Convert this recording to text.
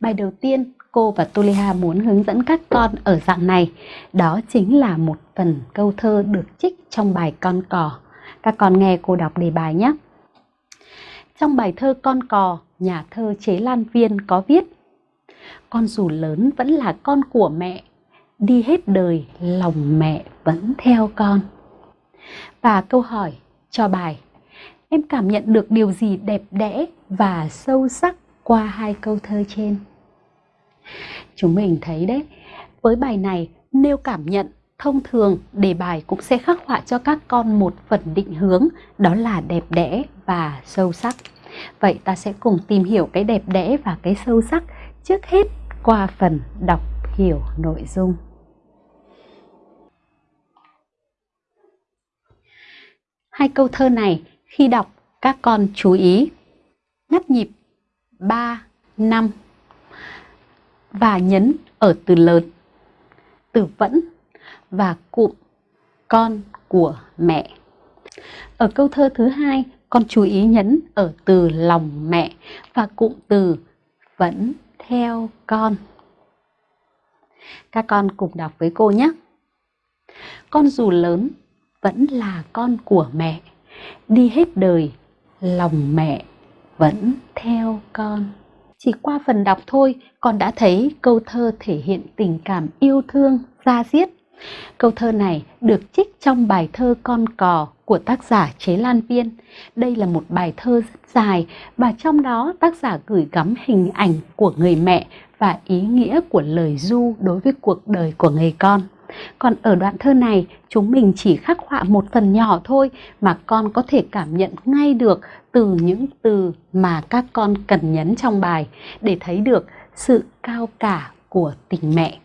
Bài đầu tiên cô và Tuliha muốn hướng dẫn các con ở dạng này, đó chính là một phần câu thơ được trích trong bài Con cò. Các con nghe cô đọc đề bài nhé. Trong bài thơ Con cò, nhà thơ Chế Lan Viên có viết Con dù lớn vẫn là con của mẹ, đi hết đời lòng mẹ vẫn theo con. Và câu hỏi cho bài Em cảm nhận được điều gì đẹp đẽ và sâu sắc qua hai câu thơ trên? Chúng mình thấy đấy, với bài này nêu cảm nhận thông thường đề bài cũng sẽ khắc họa cho các con một phần định hướng đó là đẹp đẽ và sâu sắc. Vậy ta sẽ cùng tìm hiểu cái đẹp đẽ và cái sâu sắc trước hết qua phần đọc hiểu nội dung. Hai câu thơ này khi đọc các con chú ý ngắt nhịp 3, 5 và nhấn ở từ lớn, từ vẫn và cụm con của mẹ. Ở câu thơ thứ hai, con chú ý nhấn ở từ lòng mẹ và cụm từ vẫn theo con. Các con cùng đọc với cô nhé. Con dù lớn vẫn là con của mẹ, đi hết đời lòng mẹ vẫn theo con. Chỉ qua phần đọc thôi, con đã thấy câu thơ thể hiện tình cảm yêu thương, ra diết. Câu thơ này được trích trong bài thơ Con cò của tác giả Chế Lan Viên. Đây là một bài thơ rất dài và trong đó tác giả gửi gắm hình ảnh của người mẹ và ý nghĩa của lời du đối với cuộc đời của người con. Còn ở đoạn thơ này, chúng mình chỉ khắc họa một phần nhỏ thôi mà con có thể cảm nhận ngay được từ những từ mà các con cần nhấn trong bài để thấy được sự cao cả của tình mẹ.